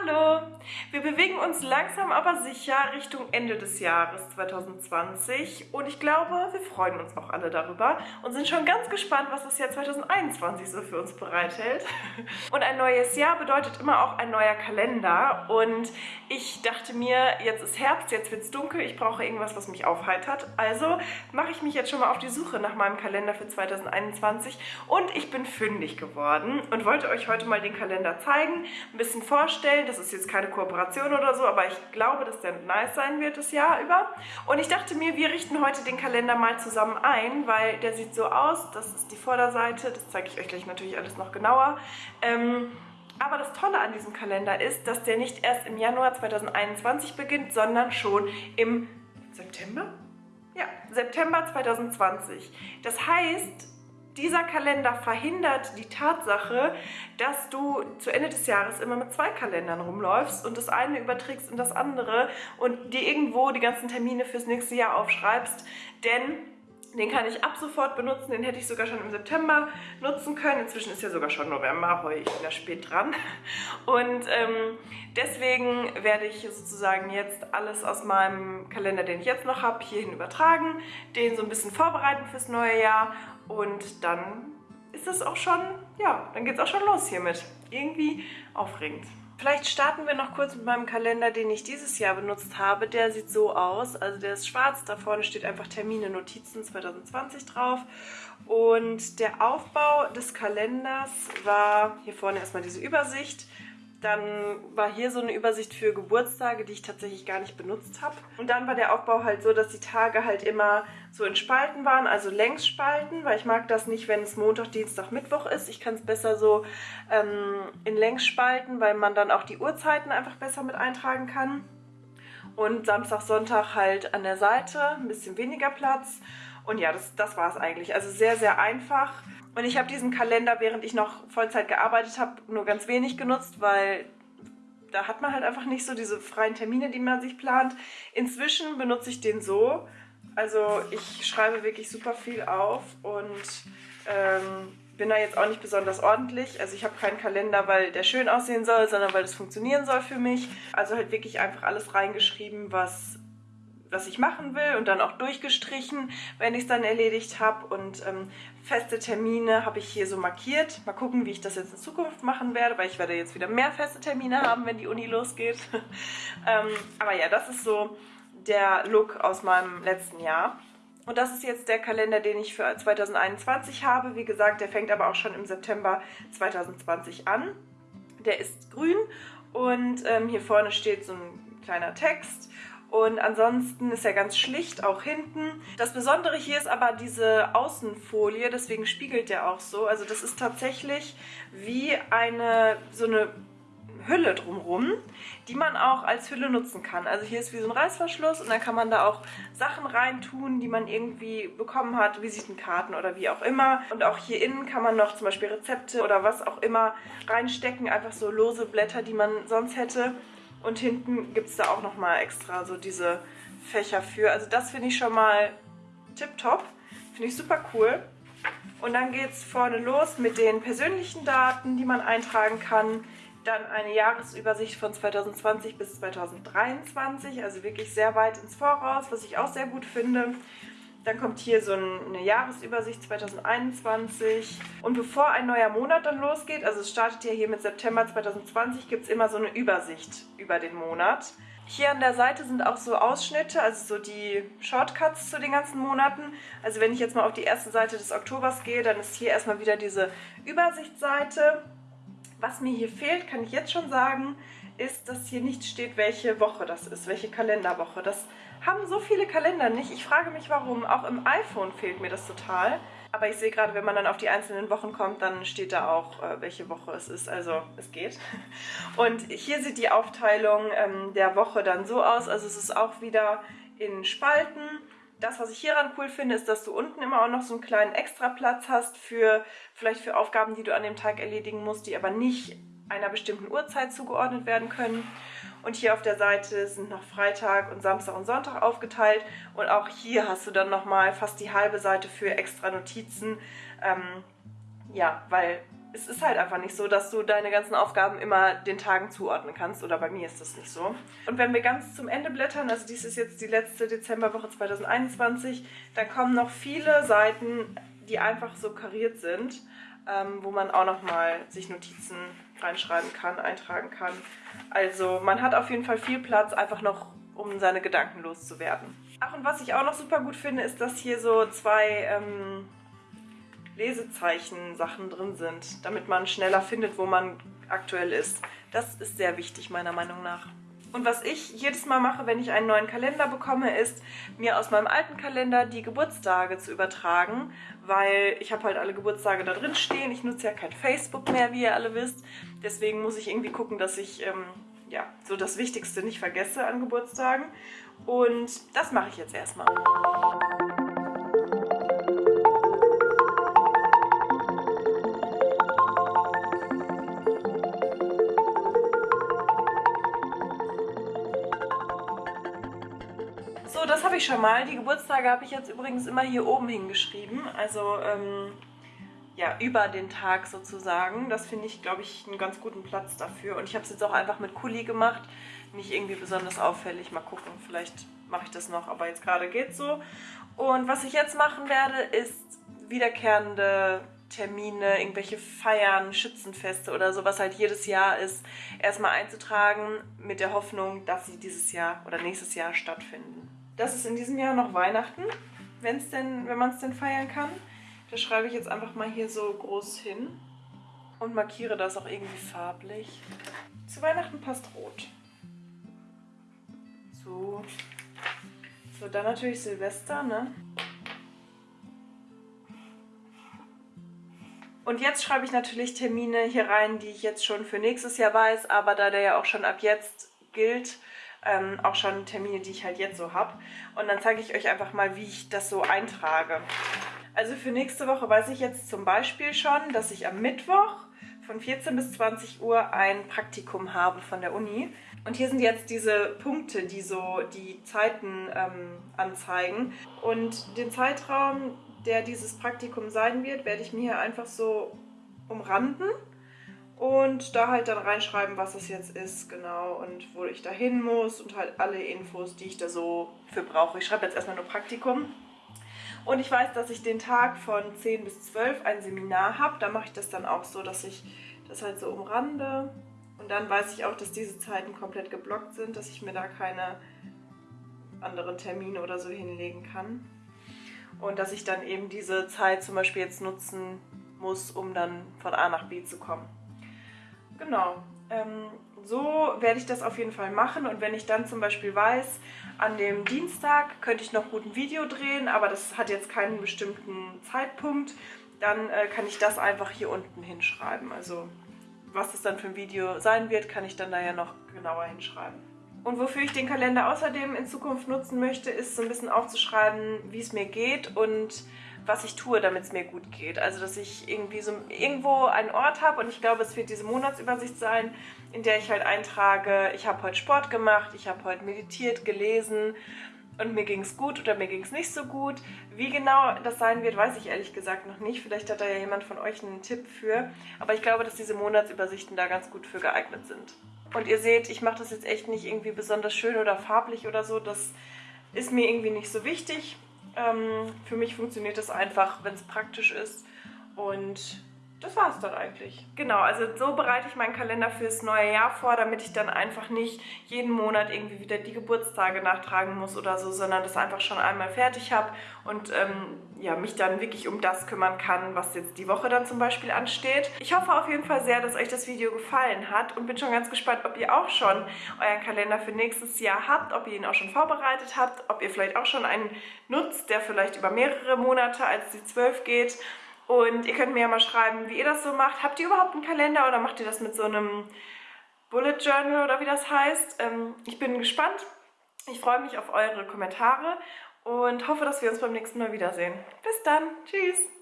Hallo! Wir bewegen uns langsam aber sicher Richtung Ende des Jahres 2020 und ich glaube, wir freuen uns auch alle darüber und sind schon ganz gespannt, was das Jahr 2021 so für uns bereithält. Und ein neues Jahr bedeutet immer auch ein neuer Kalender und ich dachte mir, jetzt ist Herbst, jetzt wird es dunkel, ich brauche irgendwas, was mich aufheitert. Also mache ich mich jetzt schon mal auf die Suche nach meinem Kalender für 2021 und ich bin fündig geworden und wollte euch heute mal den Kalender zeigen, ein bisschen vorstellen. Das ist jetzt keine Kooperation oder so, aber ich glaube, dass der nice sein wird das Jahr über. Und ich dachte mir, wir richten heute den Kalender mal zusammen ein, weil der sieht so aus. Das ist die Vorderseite, das zeige ich euch gleich natürlich alles noch genauer. Ähm, aber das Tolle an diesem Kalender ist, dass der nicht erst im Januar 2021 beginnt, sondern schon im September? Ja, September 2020. Das heißt, dieser Kalender verhindert die Tatsache, dass du zu Ende des Jahres immer mit zwei Kalendern rumläufst und das eine überträgst in das andere und dir irgendwo die ganzen Termine fürs nächste Jahr aufschreibst. Denn den kann ich ab sofort benutzen, den hätte ich sogar schon im September nutzen können. Inzwischen ist ja sogar schon November, heute ich bin da spät dran. Und ähm, deswegen werde ich sozusagen jetzt alles aus meinem Kalender, den ich jetzt noch habe, hierhin übertragen, den so ein bisschen vorbereiten fürs neue Jahr und dann ist es auch schon, ja, dann geht es auch schon los hiermit. Irgendwie aufregend. Vielleicht starten wir noch kurz mit meinem Kalender, den ich dieses Jahr benutzt habe. Der sieht so aus. Also der ist schwarz, da vorne steht einfach Termine, Notizen 2020 drauf. Und der Aufbau des Kalenders war hier vorne erstmal diese Übersicht. Dann war hier so eine Übersicht für Geburtstage, die ich tatsächlich gar nicht benutzt habe. Und dann war der Aufbau halt so, dass die Tage halt immer so in Spalten waren, also Längsspalten, weil ich mag das nicht, wenn es Montag, Dienstag, Mittwoch ist. Ich kann es besser so ähm, in Längsspalten, weil man dann auch die Uhrzeiten einfach besser mit eintragen kann. Und Samstag, Sonntag halt an der Seite, ein bisschen weniger Platz. Und ja, das, das war es eigentlich. Also sehr, sehr einfach. Und ich habe diesen Kalender, während ich noch Vollzeit gearbeitet habe, nur ganz wenig genutzt, weil da hat man halt einfach nicht so diese freien Termine, die man sich plant. Inzwischen benutze ich den so. Also ich schreibe wirklich super viel auf und ähm, bin da jetzt auch nicht besonders ordentlich. Also ich habe keinen Kalender, weil der schön aussehen soll, sondern weil es funktionieren soll für mich. Also halt wirklich einfach alles reingeschrieben, was was ich machen will und dann auch durchgestrichen, wenn ich es dann erledigt habe. Und ähm, feste Termine habe ich hier so markiert. Mal gucken, wie ich das jetzt in Zukunft machen werde, weil ich werde jetzt wieder mehr feste Termine haben, wenn die Uni losgeht. ähm, aber ja, das ist so der Look aus meinem letzten Jahr. Und das ist jetzt der Kalender, den ich für 2021 habe. Wie gesagt, der fängt aber auch schon im September 2020 an. Der ist grün und ähm, hier vorne steht so ein kleiner Text und ansonsten ist er ganz schlicht, auch hinten. Das Besondere hier ist aber diese Außenfolie, deswegen spiegelt der auch so. Also das ist tatsächlich wie eine so eine Hülle drumrum, die man auch als Hülle nutzen kann. Also hier ist wie so ein Reißverschluss und dann kann man da auch Sachen reintun, die man irgendwie bekommen hat, Visitenkarten oder wie auch immer. Und auch hier innen kann man noch zum Beispiel Rezepte oder was auch immer reinstecken, einfach so lose Blätter, die man sonst hätte. Und hinten gibt es da auch nochmal extra so diese Fächer für. Also das finde ich schon mal tipptopp. Finde ich super cool. Und dann geht es vorne los mit den persönlichen Daten, die man eintragen kann. Dann eine Jahresübersicht von 2020 bis 2023, also wirklich sehr weit ins Voraus, was ich auch sehr gut finde. Dann kommt hier so eine Jahresübersicht 2021. Und bevor ein neuer Monat dann losgeht, also es startet ja hier mit September 2020, gibt es immer so eine Übersicht über den Monat. Hier an der Seite sind auch so Ausschnitte, also so die Shortcuts zu den ganzen Monaten. Also wenn ich jetzt mal auf die erste Seite des Oktobers gehe, dann ist hier erstmal wieder diese Übersichtsseite. Was mir hier fehlt, kann ich jetzt schon sagen, ist, dass hier nicht steht, welche Woche das ist, welche Kalenderwoche. Das haben so viele Kalender nicht. Ich frage mich, warum. Auch im iPhone fehlt mir das total. Aber ich sehe gerade, wenn man dann auf die einzelnen Wochen kommt, dann steht da auch, äh, welche Woche es ist. Also es geht. Und hier sieht die Aufteilung ähm, der Woche dann so aus. Also es ist auch wieder in Spalten. Das, was ich hieran cool finde, ist, dass du unten immer auch noch so einen kleinen Extraplatz hast für vielleicht für Aufgaben, die du an dem Tag erledigen musst, die aber nicht einer bestimmten Uhrzeit zugeordnet werden können. Und hier auf der Seite sind noch Freitag und Samstag und Sonntag aufgeteilt. Und auch hier hast du dann nochmal fast die halbe Seite für extra Notizen. Ähm, ja, weil es ist halt einfach nicht so, dass du deine ganzen Aufgaben immer den Tagen zuordnen kannst. Oder bei mir ist das nicht so. Und wenn wir ganz zum Ende blättern, also dies ist jetzt die letzte Dezemberwoche 2021, dann kommen noch viele Seiten, die einfach so kariert sind, ähm, wo man auch nochmal sich Notizen reinschreiben kann, eintragen kann. Also man hat auf jeden Fall viel Platz, einfach noch um seine Gedanken loszuwerden. Ach, und was ich auch noch super gut finde, ist, dass hier so zwei ähm, Lesezeichen-Sachen drin sind, damit man schneller findet, wo man aktuell ist. Das ist sehr wichtig, meiner Meinung nach. Und was ich jedes Mal mache, wenn ich einen neuen Kalender bekomme, ist, mir aus meinem alten Kalender die Geburtstage zu übertragen, weil ich habe halt alle Geburtstage da drin stehen. Ich nutze ja kein Facebook mehr, wie ihr alle wisst. Deswegen muss ich irgendwie gucken, dass ich ähm, ja, so das Wichtigste nicht vergesse an Geburtstagen. Und das mache ich jetzt erstmal. So, das habe ich schon mal. Die Geburtstage habe ich jetzt übrigens immer hier oben hingeschrieben. Also, ähm, ja, über den Tag sozusagen. Das finde ich, glaube ich, einen ganz guten Platz dafür. Und ich habe es jetzt auch einfach mit Kuli gemacht. Nicht irgendwie besonders auffällig. Mal gucken, vielleicht mache ich das noch, aber jetzt gerade geht so. Und was ich jetzt machen werde, ist wiederkehrende Termine, irgendwelche Feiern, Schützenfeste oder so, was halt jedes Jahr ist, erstmal einzutragen mit der Hoffnung, dass sie dieses Jahr oder nächstes Jahr stattfinden. Das ist in diesem Jahr noch Weihnachten, wenn's denn, wenn man es denn feiern kann. Das schreibe ich jetzt einfach mal hier so groß hin und markiere das auch irgendwie farblich. Zu Weihnachten passt rot. So. So, dann natürlich Silvester, ne? Und jetzt schreibe ich natürlich Termine hier rein, die ich jetzt schon für nächstes Jahr weiß, aber da der ja auch schon ab jetzt gilt, ähm, auch schon Termine, die ich halt jetzt so habe. Und dann zeige ich euch einfach mal, wie ich das so eintrage. Also für nächste Woche weiß ich jetzt zum Beispiel schon, dass ich am Mittwoch von 14 bis 20 Uhr ein Praktikum habe von der Uni. Und hier sind jetzt diese Punkte, die so die Zeiten ähm, anzeigen. Und den Zeitraum, der dieses Praktikum sein wird, werde ich mir hier einfach so umranden und da halt dann reinschreiben, was es jetzt ist, genau, und wo ich da hin muss und halt alle Infos, die ich da so für brauche. Ich schreibe jetzt erstmal nur Praktikum. Und ich weiß, dass ich den Tag von 10 bis 12 ein Seminar habe. Da mache ich das dann auch so, dass ich das halt so umrande. Und dann weiß ich auch, dass diese Zeiten komplett geblockt sind, dass ich mir da keine anderen Termine oder so hinlegen kann. Und dass ich dann eben diese Zeit zum Beispiel jetzt nutzen muss, um dann von A nach B zu kommen. Genau. Ähm, so werde ich das auf jeden Fall machen und wenn ich dann zum Beispiel weiß, an dem Dienstag könnte ich noch gut ein Video drehen, aber das hat jetzt keinen bestimmten Zeitpunkt, dann äh, kann ich das einfach hier unten hinschreiben. Also was es dann für ein Video sein wird, kann ich dann da ja noch genauer hinschreiben. Und wofür ich den Kalender außerdem in Zukunft nutzen möchte, ist so ein bisschen aufzuschreiben, wie es mir geht und was ich tue, damit es mir gut geht. Also, dass ich irgendwie so irgendwo einen Ort habe und ich glaube, es wird diese Monatsübersicht sein, in der ich halt eintrage, ich habe heute Sport gemacht, ich habe heute meditiert, gelesen und mir ging es gut oder mir ging es nicht so gut. Wie genau das sein wird, weiß ich ehrlich gesagt noch nicht. Vielleicht hat da ja jemand von euch einen Tipp für. Aber ich glaube, dass diese Monatsübersichten da ganz gut für geeignet sind. Und ihr seht, ich mache das jetzt echt nicht irgendwie besonders schön oder farblich oder so. Das ist mir irgendwie nicht so wichtig. Ähm, für mich funktioniert das einfach, wenn es praktisch ist. Und das war es dann eigentlich. Genau, also so bereite ich meinen Kalender fürs neue Jahr vor, damit ich dann einfach nicht jeden Monat irgendwie wieder die Geburtstage nachtragen muss oder so, sondern das einfach schon einmal fertig habe und ähm, ja, mich dann wirklich um das kümmern kann, was jetzt die Woche dann zum Beispiel ansteht. Ich hoffe auf jeden Fall sehr, dass euch das Video gefallen hat und bin schon ganz gespannt, ob ihr auch schon euren Kalender für nächstes Jahr habt, ob ihr ihn auch schon vorbereitet habt, ob ihr vielleicht auch schon einen nutzt, der vielleicht über mehrere Monate als die zwölf geht und ihr könnt mir ja mal schreiben, wie ihr das so macht. Habt ihr überhaupt einen Kalender oder macht ihr das mit so einem Bullet Journal oder wie das heißt? Ähm, ich bin gespannt. Ich freue mich auf eure Kommentare und hoffe, dass wir uns beim nächsten Mal wiedersehen. Bis dann. Tschüss.